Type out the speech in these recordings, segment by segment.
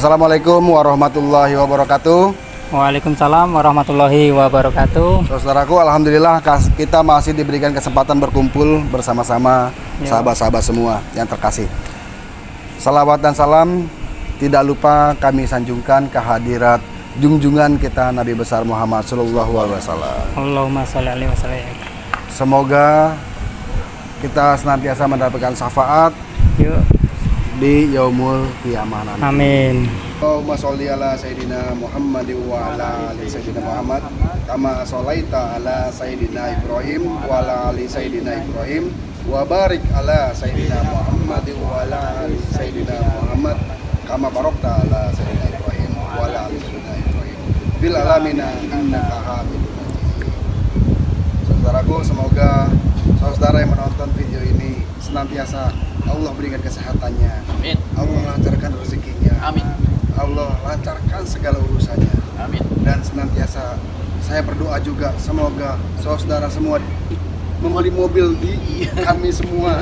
Assalamualaikum warahmatullahi wabarakatuh. Waalaikumsalam warahmatullahi wabarakatuh. Saudaraku, alhamdulillah kita masih diberikan kesempatan berkumpul bersama-sama Ya. sahabat-sahabat semua yang terkasih. Salawat dan salam tidak lupa kami sanjungkan kehadirat junjungan kita Nabi besar Muhammad Sallallahu Alaihi Wasallam. Allahumma sholli alaihi wasallam. Semoga kita senantiasa mendapatkan syafaat Yuk. Di yaumul kiamah nanti. Amin. Allahumma sholli ala Sayyidina Muhammad wa ala ali Sayyidina Muhammad kama sholaita ala Sayyidina Ibrahim wa ala ali Sayyidina Ibrahim wa barik ala Sayyidina Muhammad wa ala ali Sayyidina Muhammad kama barokta ala Sayyidina Ibrahim wa ala ali Sayyidina Ibrahim fil alamina innaka hamidun majid Saudaraku, semoga saudara yang menonton video ini senantiasa Allah berikan kesehatannya, Amin. Allah lancarkan rezekinya, Amin. Allah lancarkan segala urusannya Amin. dan senantiasa saya berdoa juga semoga saudara semua membeli mobil di kami semua.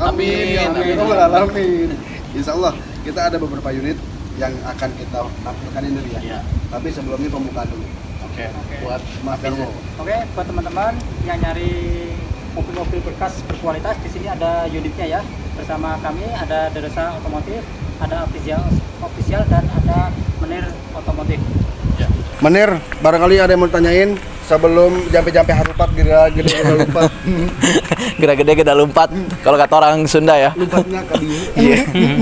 Amin. Amin, Amin. amin. Ya Rabbal Alamin. Insya Allah kita ada beberapa unit yang akan kita tampilkan ini dulu ya. Iya. Tapi sebelumnya pembukaan dulu. Oke. Buat Mas Darwo. Oke, buat teman-teman yang nyari mobil-mobil bekas berkualitas di sini ada unitnya ya. Bersama kami ada Deresa Otomotif, ada official, official dan ada Menir Otomotif. ya. Menir, barangkali ada yang mau tanyain sebelum jampe-jampe harupat gira gede gede lompat. Gede-gede kita lompat. Kalau kata orang Sunda ya. Lompatnya ke dia. Iya.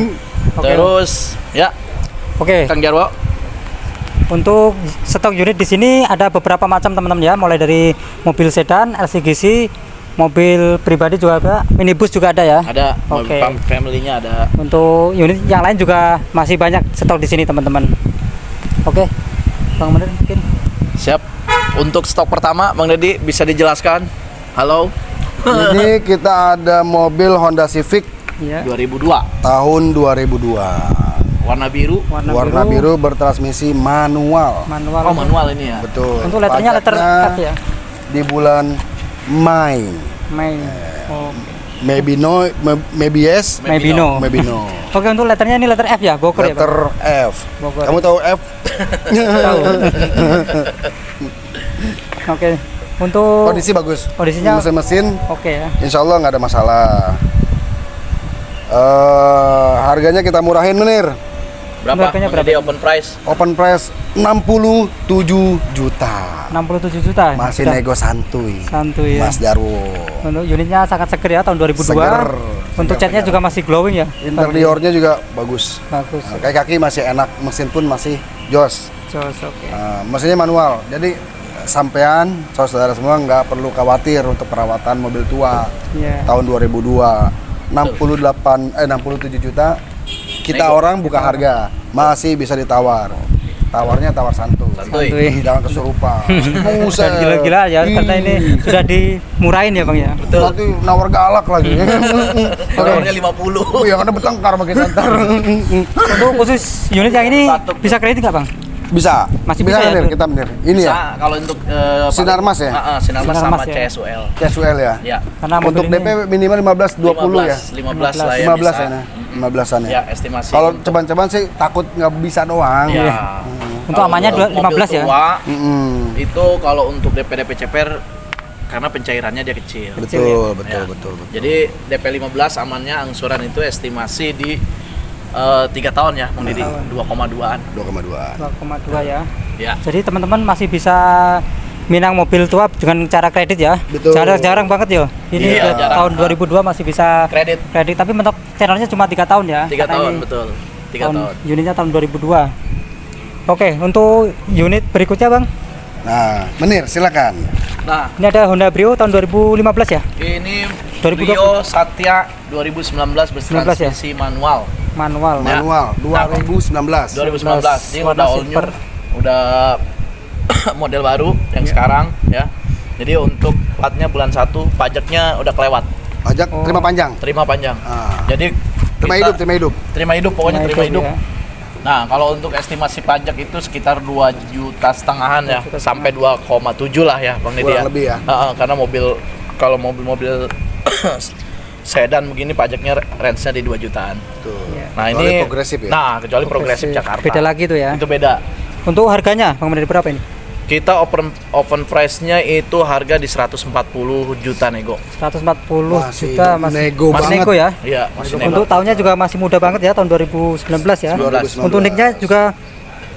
Oke. Terus ya, Oke, Kang Jarwo. untuk stok unit di sini ada beberapa macam teman-teman ya, mulai dari mobil sedan, LCGC, mobil pribadi juga ada, minibus juga ada ya. Ada Oke. fam- family-nya ada. Untuk unit yang lain juga masih banyak stok di sini teman-teman. Oke, Bang Menir mungkin. Siap. Untuk stok pertama, Bang Deddy bisa dijelaskan? Halo. Ini kita ada mobil Honda Civic Iya. 2002. tahun 2002. Warna biru. Warna, Warna biru bertransmisi manual. manual. Oh, manual ini ya. Betul. Untuk letternya letter F ya. Di bulan Mei. Mei. Oh. Maybe no, maybe yes, Maybe no. maybe no. Oke, untuk letternya ini letter F ya, Bogor ya, Bang? Letter F. Bogor. Kamu tahu F? Tahu. Oke. Untuk Kondisi bagus. Kondisinya- mesin-mesin Oke ya. Insya Allah nggak ada masalah. Eh harganya kita murahin menir. Berapa? Harganya Bang Deddy open price. Open price 67 juta. 67 juta. Masih Sudah nego santuy. santuy ya. Mas Darwo. Untuk unitnya sangat seger ya tahun 2002. Seger. Untuk Seger, catnya seger. juga masih glowing ya. Interiornya juga bagus. bagus. Nah, kayak kaki masih enak, mesin pun masih jos. Jos oke. Nah, mesinnya manual. Jadi sampean saudara semua nggak perlu khawatir untuk perawatan mobil tua Iya. tahun 2002 68 eh 67 juta kita Nego. orang buka harga masih bisa ditawar tawarnya tawar santuy, Santuy. Jangan kesurupan. Dan gila-gila ya karena ini sudah dimurahin ya, Bang ya. Betul. Nanti nawar galak lagi Ordernya 50. Oh, yang ada bertengkar sama kita ntar Untuk khusus unit yang ini Batuk. bisa kredit nggak, Bang? Bisa Masih bisa ya, Nir, Bro? kita bener ini ya Bisa, kalau untuk eh, Sinar paling- Mas ya? Ah, ah, Sinar Mas Sinar sama ya. CSUL. casual ya Ya. Karena untuk DP minimal 15 20 ya 15 lah ya 15 bisa. ya nah. 15-an ya Ya, estimasi. kalau ceban-ceban sih takut nggak bisa doang ya. Untuk Kalau amannya dua- mobil 15 ya? tua, Mm-mm. Itu kalau untuk DP DP CPR karena pencairannya dia kecil. betul betul Ya. betul betul Jadi DP 15 amannya angsuran itu estimasi di eh, tiga tahun ya, Bang Didi, tahun. 2,2an. 2,2 2,2 ya. Ya. Jadi teman-teman masih bisa minang mobil tua dengan cara kredit ya. Betul. Jarang-jarang banget ya. Ini Iya, udah jarang. tahun 2002 masih bisa Kredit kredit tapi mentok channelnya cuma tiga tahun ya. tiga tahun betul. Tiga tahun. Unitnya tahun 2002. Oke, untuk unit berikutnya bang, nah menir silakan Nah, ini ada Honda Brio tahun 2015 ya, ini 2020. Brio Satya 2019 bertransmisi manual. manual. Ya. manual 2019 2019 ini warna udah all new, udah model baru yang Iya. sekarang ya. Jadi untuk platnya bulan 1 pajaknya udah kelewat, pajak Oh. terima panjang terima panjang. Ah. Jadi terima kita- hidup terima hidup terima hidup pokoknya Nah, terima itu hidup. dia. Nah, kalau untuk estimasi pajak itu sekitar 2 juta setengahan ya, juta sampai 2,7 lah ya, Bang Deddy ya. lebih ya. Heeh, karena mobil kalau mobil-mobil sedan begini pajaknya range-nya di 2 jutaan. Tuh. Iya. Nah, Kecuali ini progresif ya. Nah, kecuali progresif Jakarta. Beda lagi tuh ya. Itu beda. Untuk harganya Bang Menir berapa ini? Kita open open price-nya itu harga di 140 juta nego. 140 Masih juta masih nego masih banget. nego ya. Iya, masih nego. Untuk tahunnya juga masih muda banget ya tahun 2019 ya. 2019. Untuk nicknya juga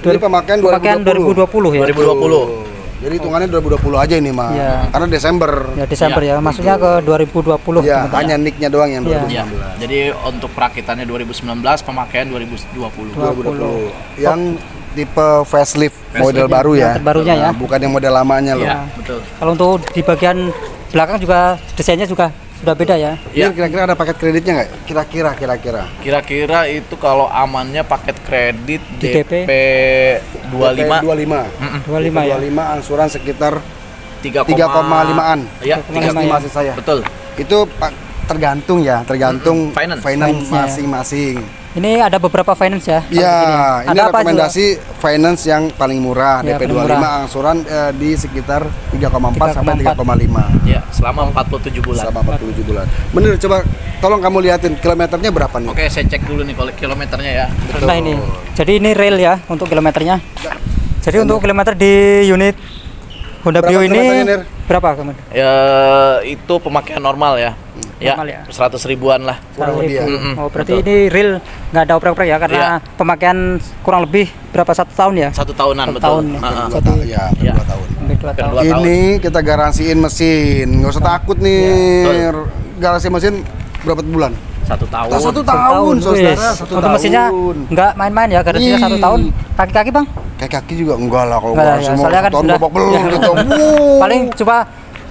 Jadi pemakaian 2020. pemakaian 2020 ya. 2020. Jadi hitungannya 2020 aja ini mah. Iya. Karena Desember. Ya Desember Iya, ya. Maksudnya ke 2020 Ya, teman-teman. hanya nicknya doang yang Iya. 2019. Iya. Jadi untuk perakitannya 2019, pemakaian 2020. 2020. Yang tipe facelift model Facelift. baru ya. Yang terbarunya ya. Nah, bukan yang model lamanya loh. Iya, betul. Kalau untuk di bagian belakang juga desainnya juga sudah beda ya. Iya. Ini kira-kira ada paket kreditnya nggak? Kira-kira, kira-kira. Kira-kira itu kalau amannya paket kredit Di DP, 25 25. 25 ya. 25 angsuran sekitar 3, 3,5-an. Iya, 3,5 estimasi ya. saya. Betul. Itu Pak tergantung ya, tergantung Mm-mm. Finance. Ya. masing-masing. Ini ada beberapa finance ya. Ya, sini. ini Ada apa rekomendasi finance yang paling murah, Ya, DP paling 25 murah. angsuran eh, di sekitar 3,4 sampai 3,4. 3,5 Ya, selama 47 bulan. selama 47 bulan. Bener, coba tolong kamu liatin kilometernya berapa nih? Oke, saya cek dulu nih kalau kilometernya ya. Betul. Nah ini, jadi ini real ya untuk kilometernya. Jadi untuk kilometer di unit Honda Brio ini berapa kemudian? Ya, itu pemakaian normal ya. Ya, Normal ya? 100 ribuan lah. Kurang lebih ya. Mm-mm, Oh berarti betul. ini real nggak ada oprek-oprek ya karena Iya. pemakaian kurang lebih berapa satu tahun ya? Satu tahunan Satu betul. tahun ya. Ah, ah. Dua tahun, ya, hampir Iya. dua tahun. Dua tahun. dua tahun. Ini kita garansiin mesin, nggak usah takut nih. Iya, Garansi mesin berapa bulan? Satu tahun. Satu Satu tahun, saudara, satu Untuk mesinnya tahun. nggak main-main ya, garansinya Ih. satu tahun. Kaki-kaki bang? Kayak kaki juga enggak lah kalau Enggak ya. mau Soalnya kan tahun sudah- babak belur ya. gitu. Paling coba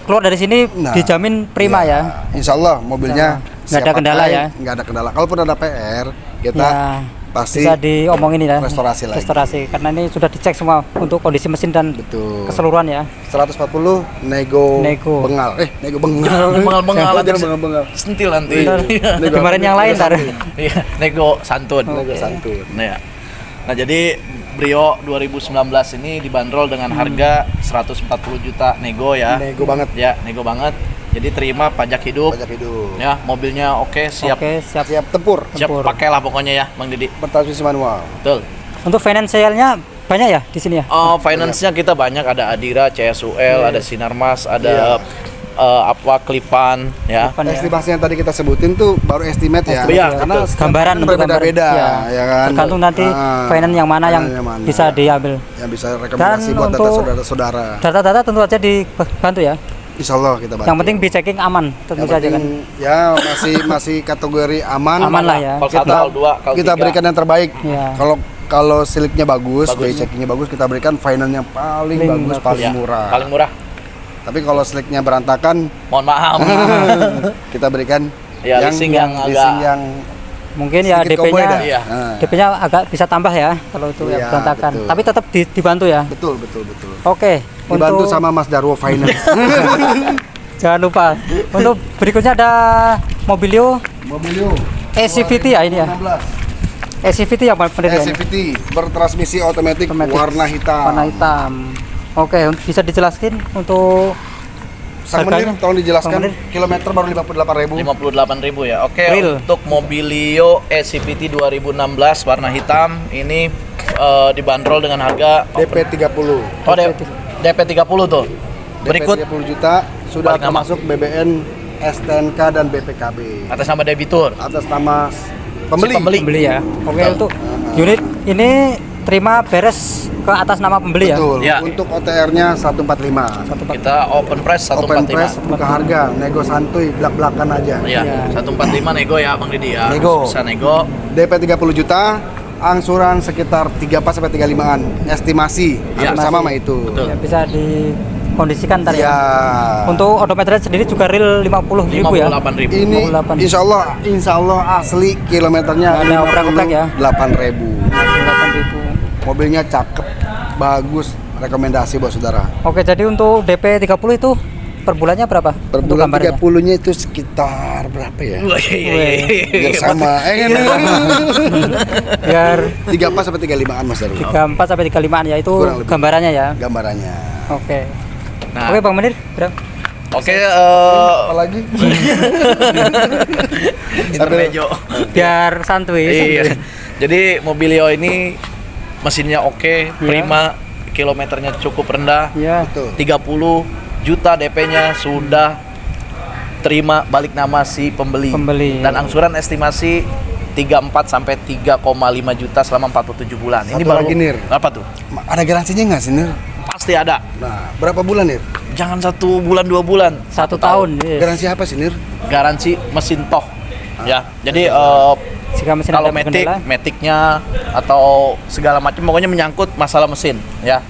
keluar dari sini Nah, dijamin prima iya. ya. Insya Allah mobilnya. Nggak ada kendala pakai, ya. Nggak ada kendala. Kalaupun ada PR, kita Ya, pasti bisa diomongin ya. restorasi lagi. Restorasi karena ini sudah dicek semua untuk kondisi mesin dan betul. keseluruhan ya. 140 nego, Nego. bengal. Eh, nego bengal. Bengal-bengal Jangan nanti bengal-bengal. sentil nanti. Ntar Nego Kemarin apa? yang lain santun. Iya, nego santun. Nego santun. Nah, ya. nah jadi Brio 2019 ini dibanderol dengan Hmm. harga 140 juta nego ya. Nego banget. Ya, nego banget. Jadi terima pajak hidup. Pajak hidup. Ya, mobilnya oke, siap. Oke, siap. Siap tempur. Siap Tempur. pakailah pokoknya ya, Bang Didi. Bertransmisi manual. Betul. Untuk finansialnya banyak ya di sini ya? Oh, finance-nya kita banyak ada Adira, CSUL, Iya. ada Sinarmas, ada eh, apa Clifan ya. Ya. Estimasi yang tadi kita sebutin tuh baru estimate ya. Iya, karena betul. gambaran kan untuk berbeda-beda gambar. ya kan. Tergantung nanti Ah, finance yang mana yang finance mana. bisa diambil. yang bisa rekomendasi Dan buat data saudara-saudara. Data-data tentu saja dibantu ya. Insya Allah kita bantu. Yang penting be checking aman tentu Yang saja penting, kan. ya masih masih kategori aman. Aman lah ya. Kalau Kita, kalau dua, kalau kita berikan yang terbaik. Iya. Kalau kalau siliknya bagus, Bagus. bagus. checkingnya bagus, kita berikan finance yang paling Paling bagus, bagus. paling Ya, murah. Paling murah. Tapi kalau siliknya berantakan, Mohon maaf. kita berikan Ya, leasing yang agak- leasing yang Mungkin ya DP-nya dah. Iya. Nah, DP-nya agak bisa tambah ya kalau itu Iya, ya berantakan. betul. Tapi tetap di- dibantu ya. betul betul betul. Oke. Dibantu untuk- sama Mas Darwo Finance. Jangan lupa. Untuk berikutnya ada Mobilio Mobilio SCVT ya ini ya. 2015. SCVT benar ya. ini? SCVT bertransmisi otomatis warna hitam. Warna hitam. Oke, bisa dijelaskan untuk Sang menir, tolong dijelaskan. Menir. Kilometer baru 58.000. 58.000 ya. Oke, Real. untuk Mobilio SCVT 2016 warna hitam ini eh, dibanderol dengan harga DP 30. Oh, DP 30 tuh. Berikut DP 30 juta sudah termasuk BBN, STNK dan BPKB. atas nama debitur. Atas nama pembeli. Si pembeli. pembeli ya. Oke, Betul. untuk unit ini terima beres ke atas nama pembeli ya. Betul. Ya. Untuk OTR-nya 145. Satu pak- Kita open price 145. Open press buka harga, nego santuy, belak-belakan aja. Iya, Iya. 145 nego ya Bang Didi ya. Nego. Bisa nego. DP 30 juta, angsuran sekitar 34 sampai 35-an. Estimasi Ya. sama sama itu. Betul. ya bisa dikondisikan ntar Ya. ya. Untuk odometernya sendiri juga real 50 ribu ya. 58.000. ini 58. insya Allah, insya Allah asli kilometernya ada oprek-oprek ya? 8.000. 58 ribu. Mobilnya cakep, bagus, rekomendasi buat saudara. Oke, jadi untuk DP 30 itu per bulannya berapa? Per untuk bulan gambarnya? 30-nya itu sekitar berapa ya? Iya, iya, iya. Biar sama. Eh? Biar 34 sampai 35-an Mas Darul. 34 sampai 35 ya itu gambarannya ya. Gambarannya. Oke. Nah, Oke, Bang Menir, berapa? Oke, eh Apalagi? intermejo. Biar santuy. Iya. Jadi Mobilio ini mesinnya oke, prima, kilometernya cukup rendah. Iya. Betul. 30 juta DP-nya sudah terima balik nama si pembeli. Pembeli. Dan angsuran estimasi 34 sampai 3,5 juta selama 47 bulan. Ini Satu baru lagi, Nir. Apa tuh? Ada garansinya nggak sih, Nir? Pasti ada. Nah, berapa bulan, Nir? Jangan satu bulan dua bulan. Satu tahun. yes. Garansi apa sih, Nir? Garansi mesin toh. Ya. Jadi eh, Jika mesin kalau metik, metiknya atau segala macam pokoknya menyangkut masalah mesin, ya.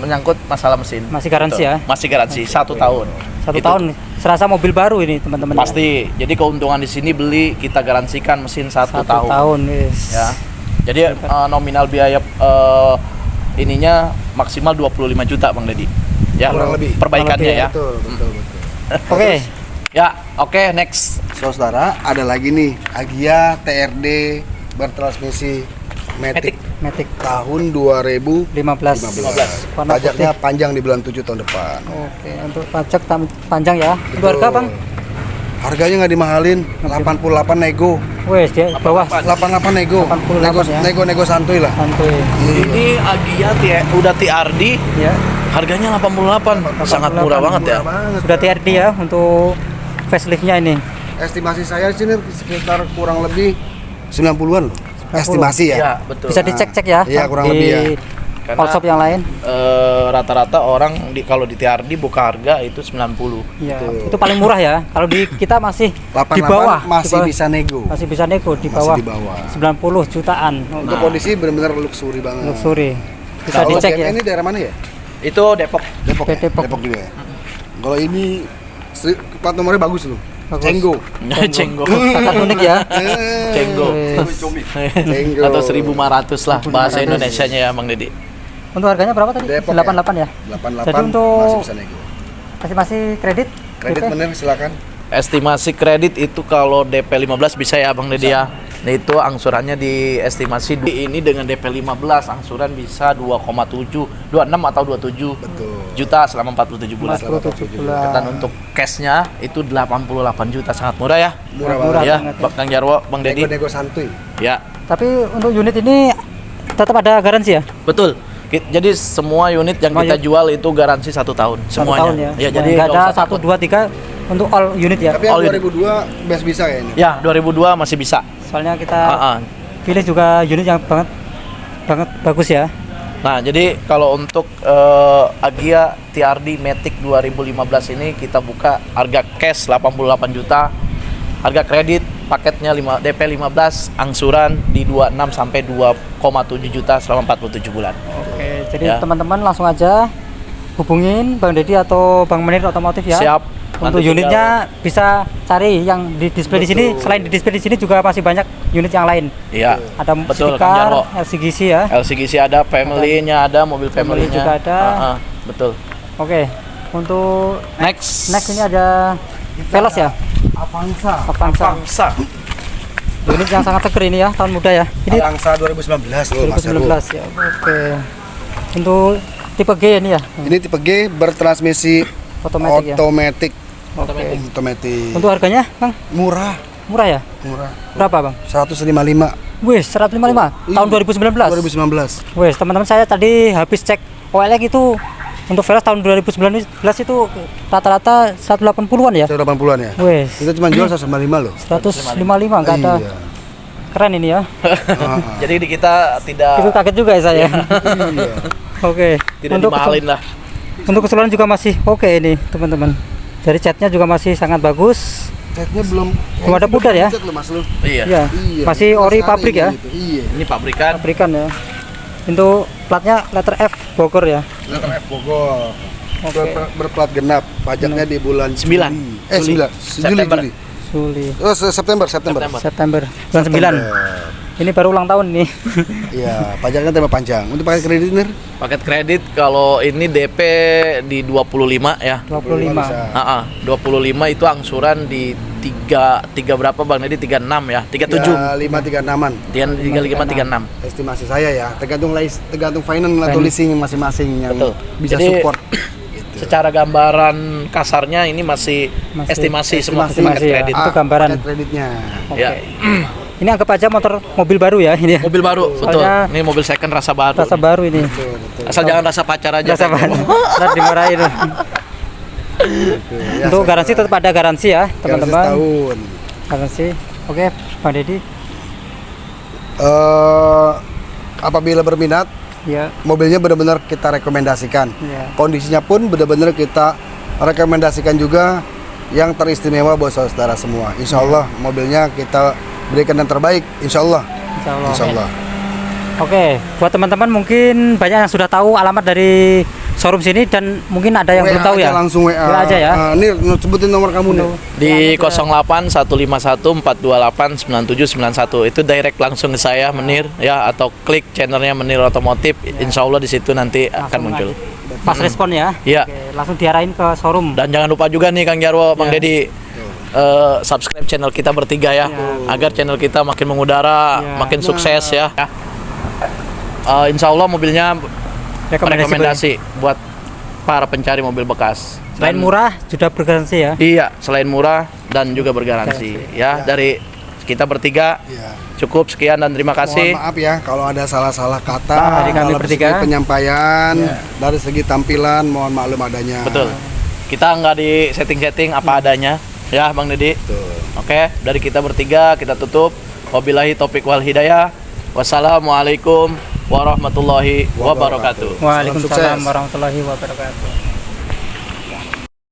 Menyangkut masalah mesin. Masih garansi Gitu. ya? Masih garansi satu tahun. satu Itu tahun serasa mobil baru ini teman-teman. ya. Pasti. Jadi keuntungan di sini beli kita garansikan mesin satu, Satu tahun. tahun. yes. Ya. Jadi eh, nominal biaya eh, ininya maksimal 25 juta Bang Deddy. Ya, Kurang lebih. perbaikannya lebih, ya. Betul, betul, betul. Oke. Ya, oke next. Saudara, ada lagi nih Agia TRD bertransmisi Matic, Matic tahun 2015. 15. Warna Pajaknya panjang di bulan 7 tahun depan. Oke, untuk pajak panjang ya. Itu harga, Bang? Harganya nggak dimahalin, 88 nego. Wes, dia bawah 88 nego. 88 nego, ya. nego nego santuy lah. santuy. Iya. Ini Agia T- udah TRD, Ya. harganya 88. Sangat murah banget ya. Murah banget. Sudah TRD ya untuk faceliftnya ini. Estimasi saya sih Nir, sekitar kurang lebih 90-an loh. Estimasi ya. Ya, betul. Bisa dicek-cek ya. Iya, kurang di lebih ya. Karena- all shop yang lain. Eh, rata-rata orang di kalau di TRD buka harga itu 90. Iya, Betul. itu paling murah ya. Kalau di kita masih 88 di bawah, masih di bawah. bisa nego. masih bisa nego di Masih bawah, di bawah. 90 jutaan. Untuk Nah. kondisi benar-benar luxury banget. Luxury. Bisa Kalau dicek ya. Ini daerah mana ya? Itu Depok. Depok. ya? Depok. Depok juga ya. Kalau ini plat nomornya bagus loh. Bagus. Cenggo. Cenggo. Sangat unik ya. Cenggo. Cenggo. Atau 1500 lah bahasa Indonesianya ya Bang Deddy. Untuk harganya berapa tadi? Depok 88 ya. 88 Jadi untuk- masih. Masih kredit? Kredit DP? bener silakan. Estimasi kredit itu kalau DP 15 bisa ya Bang Deddy ya. Nah itu angsurannya diestimasi di- ini dengan DP 15 angsuran bisa 2,7, 26 atau 27 Betul. juta selama 47 bulan. 47 bulan. Dan untuk cashnya itu 88 juta sangat murah ya. Murah Murah. banget. ya, banget ya. Bang Kang Jarwo, Bang Deddy. Nego-nego santuy. Ya, Tapi untuk unit ini tetap ada garansi ya? betul. Jadi semua unit yang kita jual itu garansi satu tahun Satu semuanya. tahun ya. Ya, jadi nggak ada satu dua tiga untuk all unit ya. Tapi yang All in. 2002 best bisa ya ini. Ya, 2002 masih bisa. Soalnya kita Ah, ah. pilih juga unit yang banget banget bagus ya. Nah, jadi kalau untuk eh, Agia TRD Matic 2015 ini kita buka harga cash 88 juta. Harga kredit paketnya 5 DP 15, angsuran di 26 sampai 2,7 juta selama 47 bulan. Oke, jadi Ya. teman-teman langsung aja hubungin Bang Deddy atau Bang Menir Otomotif ya. Siap. Untuk Nanti unitnya bisa cari yang di display di sini. Selain di display di sini juga masih banyak unit yang lain. Iya. Ada Betul, Jarwo. LCGC ya. LCGC ada, family-nya ada, mobil Family family-nya. juga ada. Ah, ah, betul. Oke. Untuk Next. next ini ada Veloz ya. Avanza. Avanza. Avanza. Unit yang sangat seger ini ya, tahun muda ya. Ini Avanza 2019 loh Mas Heru. 2019 ya. Oke. Untuk tipe G ini ya, Ini tipe G bertransmisi otomatis ya. otomatis. Oke. Otomatis. Untuk harganya, Bang, Murah, murah ya? murah. Berapa, Bang? 155 Wih, 155 tahun 2019. 2019. Wih, teman-teman saya tadi habis cek OLX itu untuk Veloz tahun 2019 itu rata-rata 180-an ya. 180-an ya. Wih, Kita cuma jual 155 loh. 155 enggak ada. Iya. Keren ini ya. Ah. Jadi di kita tidak Itu kaget juga ya saya. Iya. Oke. tidak untuk dimahalin lah. untuk keseluruhan juga masih oke ini, teman-teman. Dari catnya juga masih sangat bagus. Catnya belum Belum ada pudar ya? Loh Mas lu. Iya. Iya. Iya. Masih ori pabrik ya. gitu. Iya. Ini pabrikan. Pabrikan ya. Untuk platnya letter F Bogor ya. Letter F Bogor. Oke. Ber- berplat genap. Pajaknya di bulan Sembilan. Juli. Eh, Juli. 9. Juli, September. Juli. Juli, Oh, se- September, September. September. September, bulan 9. Ini baru ulang tahun nih. Iya, pajaknya tema panjang. Untuk pakai kredit nih, Paket kredit kalau ini DP di 25 ya. 25. bisa. Ah, ah, 25 itu angsuran di 3 3 berapa Bang Dedi? 36 ya. 37. Ya, 5 3 6 Tiga 35 36. Estimasi saya ya, tergantung lis- tergantung finance atau leasing masing-masing yang Betul. bisa Jadi, support. gitu. Secara gambaran kasarnya ini masih, Masih estimasi, semua estimasi paket ya. kredit. Itu gambaran. paket kreditnya. Oke. Ya. Ini anggap aja motor mobil baru ya ini. ya. Mobil baru, betul. Soalnya- Ini mobil second rasa baru. Rasa baru ini. Betul, betul. Asal jangan rasa pacar aja. Rasa baru. Ntar dimarahin. Betul. Ya, Untuk garansi tetap ada garansi ya, garansi teman-teman. setahun. Garansi. Oke, Bang Deddy. Eh, apabila berminat, Ya. mobilnya benar-benar kita rekomendasikan. Ya. Kondisinya pun benar-benar kita rekomendasikan juga yang teristimewa buat saudara semua. Insya Allah mobilnya kita berikan yang terbaik. Insya Allah. Insya Allah. Insya Allah. Oke, buat teman-teman mungkin banyak yang sudah tahu alamat dari showroom sini dan mungkin ada yang WA belum tahu aja ya. Langsung WA. WA aja ya. Ah, nih sebutin nomor kamu nih. Di Ya, ada. 08 151 428 9791 itu direct langsung ke saya Menir ya atau klik channelnya Menir Otomotif. Insya Allah di situ nanti akan Langsung muncul. aja. Pas respon ya. Iya. Oke, langsung diarahin ke showroom. Dan jangan lupa juga nih Kang Jarwo, Bang Ya. Dedi eh, subscribe channel kita bertiga ya, Ya. agar channel kita makin mengudara, Ya. makin sukses ya. Eh, insya Allah mobilnya Rekomendasi, rekomendasi buat para pencari mobil bekas. Selain Dan- murah, sudah bergaransi ya. Iya, selain murah dan juga bergaransi. Ya, dari kita bertiga Ya. cukup sekian dan terima Mohon kasih. maaf ya kalau ada salah-salah kata Nah, dari kami bertiga. segi penyampaian Ya. dari segi tampilan mohon maklum adanya. Betul. Kita nggak di setting-setting apa adanya, ya Bang Dedi. Betul. Oke, dari kita bertiga kita tutup. Wabillahi taufik wal hidayah. Wassalamualaikum warahmatullahi wabarakatuh. Waalaikumsalam warahmatullahi wabarakatuh.